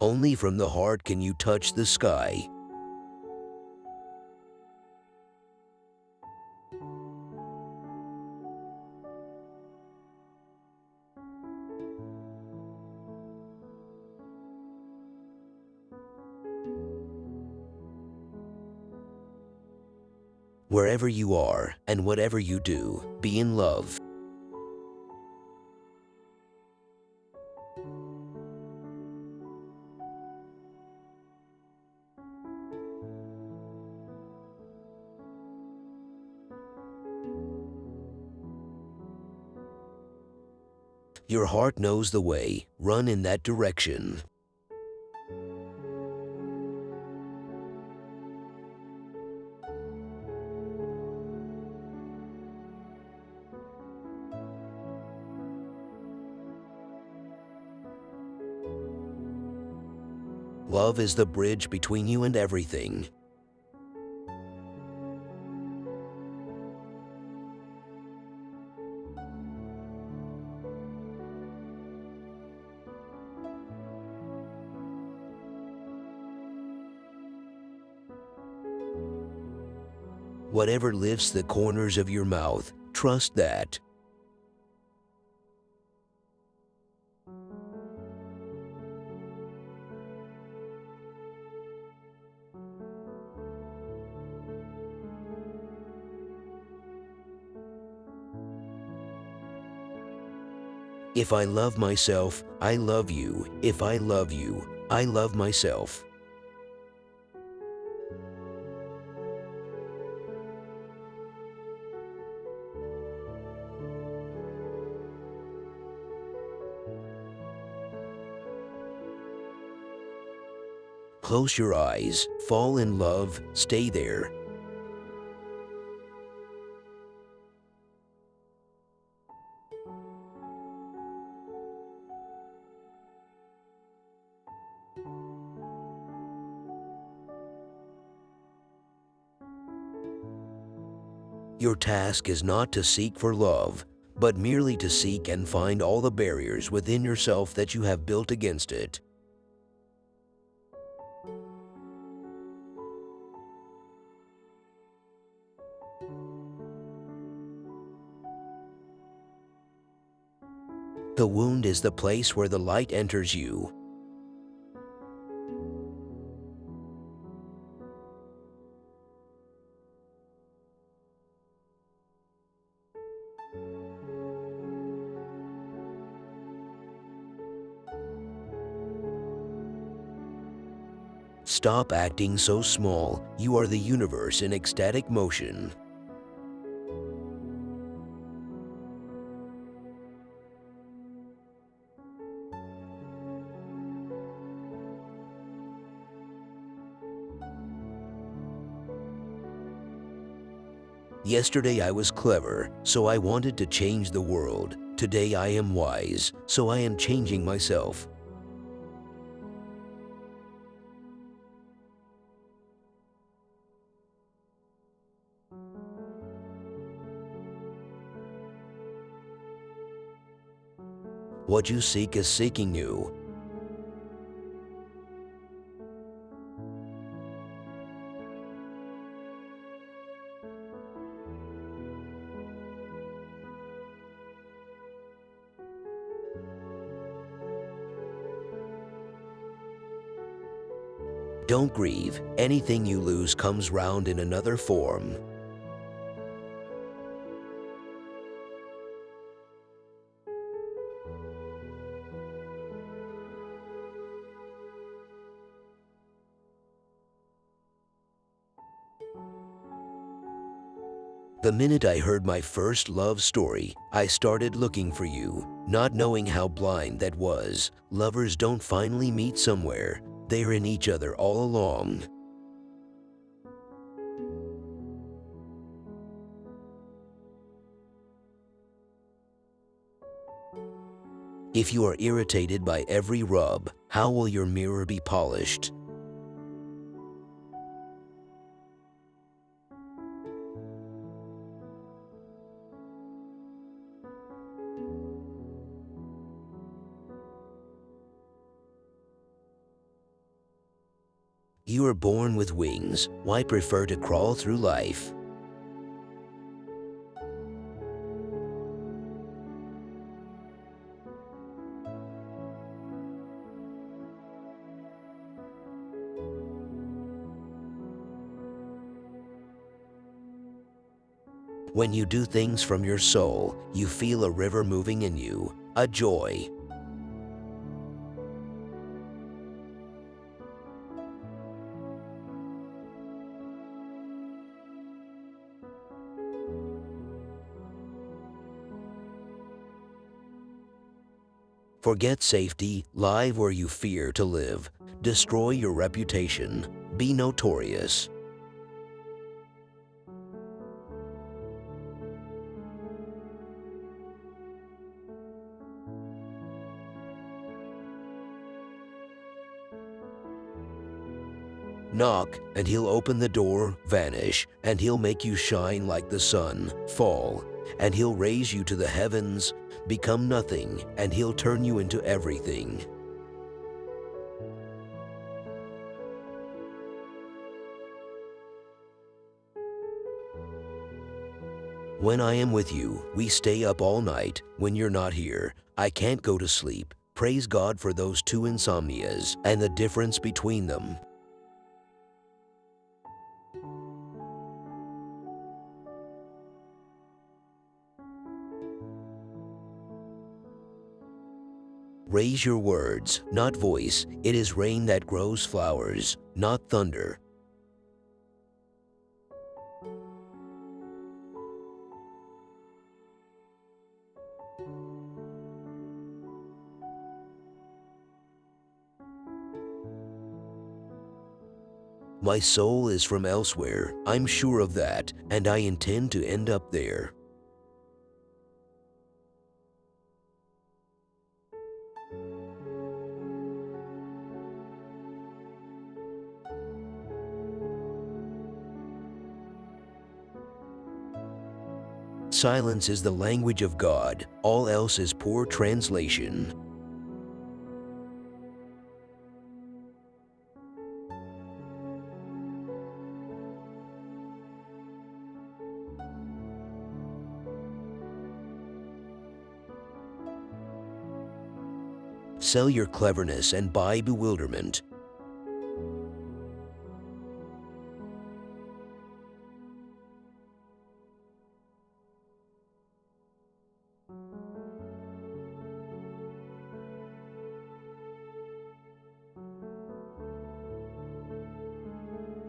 Only from the heart can you touch the sky. Wherever you are and whatever you do, be in love. Your heart knows the way. Run in that direction. Love is the bridge between you and everything. Whatever lifts the corners of your mouth, trust that. If I love myself, I love you. If I love you, I love myself. Close your eyes, fall in love, stay there. Your task is not to seek for love, but merely to seek and find all the barriers within yourself that you have built against it. The wound is the place where the light enters you. Stop acting so small. You are the universe in ecstatic motion. Yesterday I was clever, so I wanted to change the world. Today I am wise, so I am changing myself. What you seek is seeking you. Don't grieve. Anything you lose comes round in another form. The minute I heard my first love story, I started looking for you, not knowing how blind that was. Lovers don't finally meet somewhere. They're in each other all along. If you are irritated by every rub, how will your mirror be polished? You are born with wings. Why prefer to crawl through life? When you do things from your soul, you feel a river moving in you, a joy. Forget safety, live where you fear to live. Destroy your reputation. Be notorious. Knock, and he'll open the door, vanish, and he'll make you shine like the sun, fall, and he'll raise you to the heavens, become nothing, and he'll turn you into everything. When I am with you, we stay up all night. When you're not here, I can't go to sleep. Praise God for those two insomnias and the difference between them. Raise your words, not voice. It is rain that grows flowers, not thunder. My soul is from elsewhere, I'm sure of that, and I intend to end up there. Silence is the language of God, all else is poor translation. Sell your cleverness and buy bewilderment.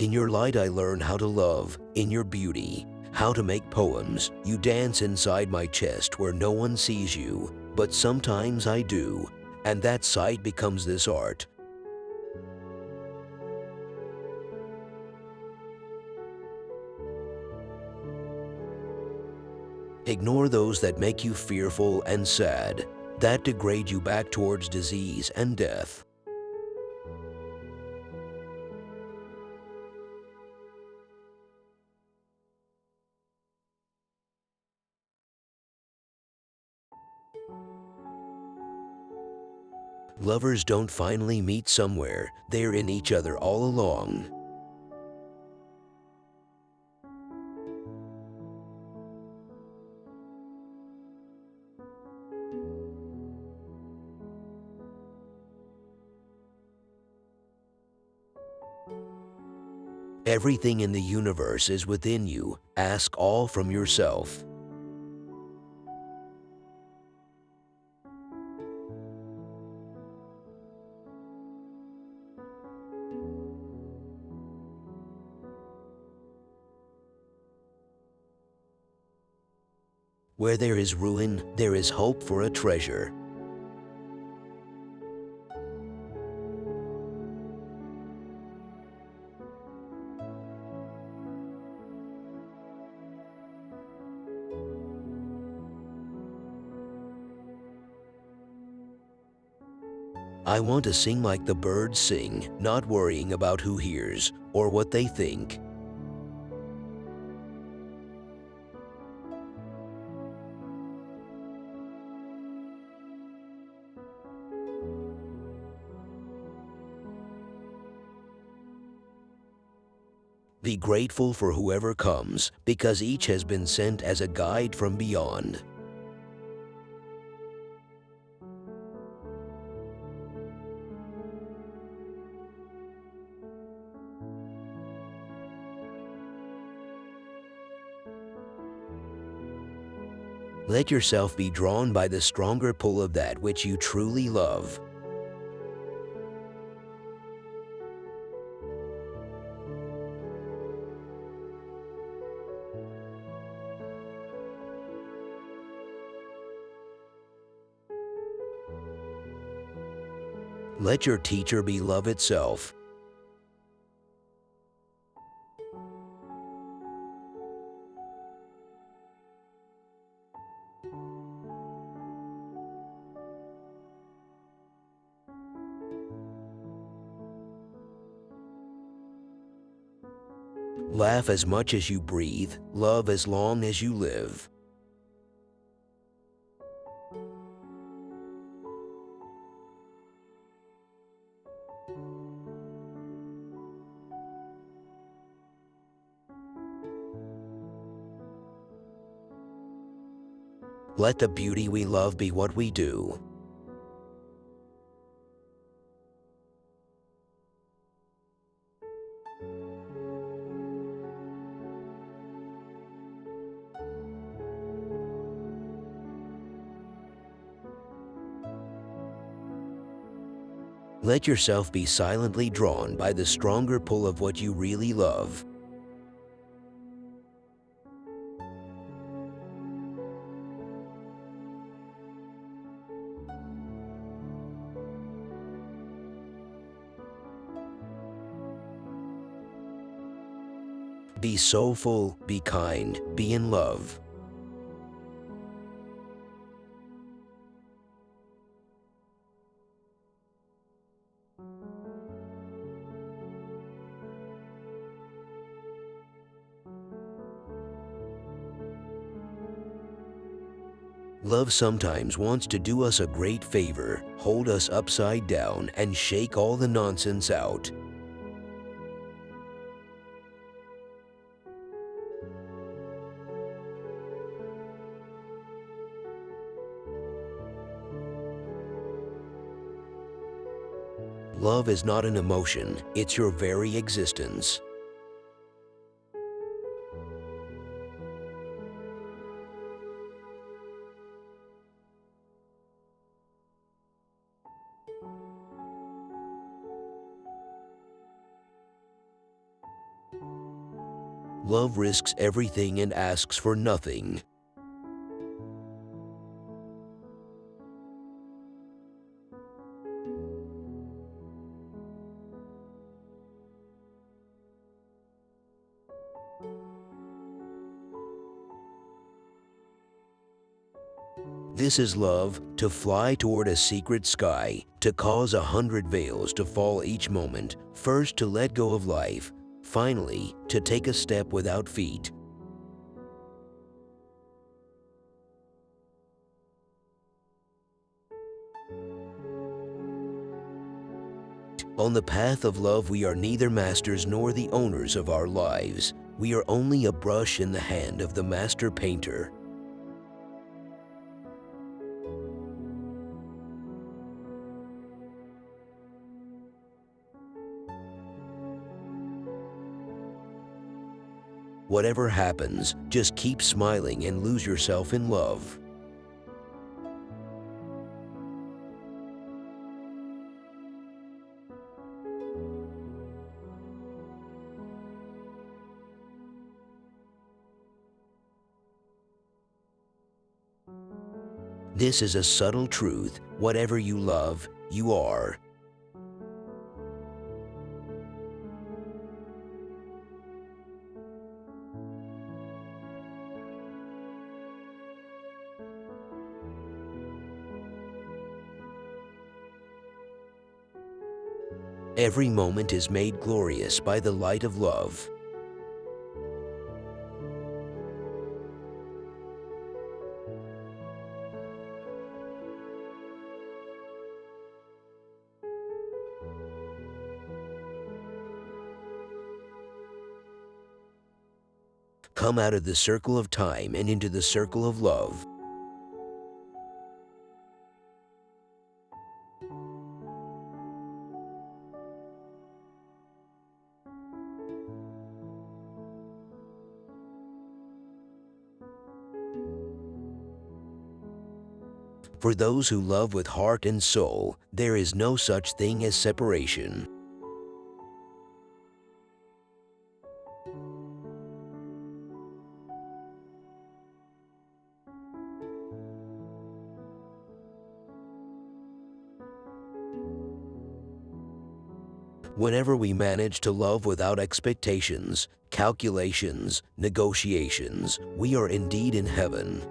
In your light I learn how to love, in your beauty, how to make poems. You dance inside my chest where no one sees you, but sometimes I do, and that sight becomes this art. Ignore those that make you fearful and sad, that degrade you back towards disease and death. Lovers don't finally meet somewhere, they're in each other all along. Everything in the universe is within you. Ask all from yourself. Where there is ruin, there is hope for a treasure. I want to sing like the birds sing, not worrying about who hears or what they think. Grateful for whoever comes because each has been sent as a guide from beyond. Let yourself be drawn by the stronger pull of that which you truly love. Let your teacher be love itself. Laugh as much as you breathe, love as long as you live. Let the beauty we love be what we do. Let yourself be silently drawn by the stronger pull of what you really love. Be soulful, be kind, be in love. Love sometimes wants to do us a great favor, hold us upside down, and shake all the nonsense out. Love is not an emotion, it's your very existence. Love risks everything and asks for nothing. This is love, to fly toward a secret sky, to cause a hundred veils to fall each moment, first to let go of life, finally to take a step without feet. On the path of love we are neither masters nor the owners of our lives. We are only a brush in the hand of the master painter. Whatever happens, just keep smiling and lose yourself in love. This is a subtle truth. Whatever you love, you are. Every moment is made glorious by the light of love. Come out of the circle of time and into the circle of love. For those who love with heart and soul, there is no such thing as separation. Whenever we manage to love without expectations, calculations, negotiations, we are indeed in heaven.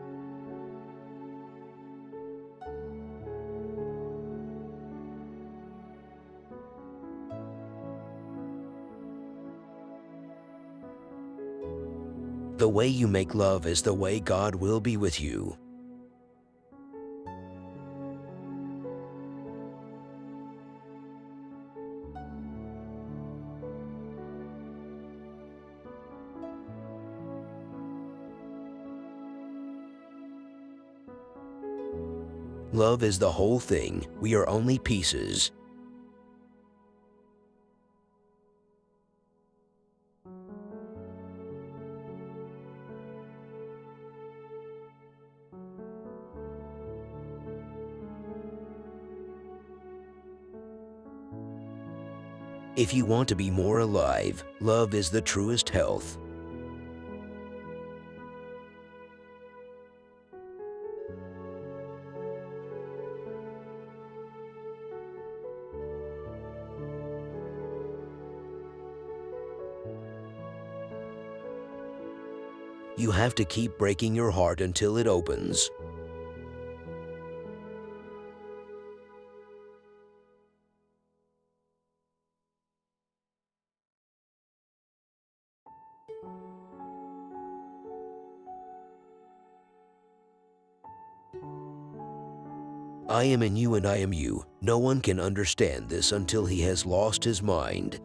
The way you make love is the way God will be with you. Love is the whole thing. We are only pieces. If you want to be more alive, love is the truest health. You have to keep breaking your heart until it opens. I am in you and I am you. No one can understand this until he has lost his mind.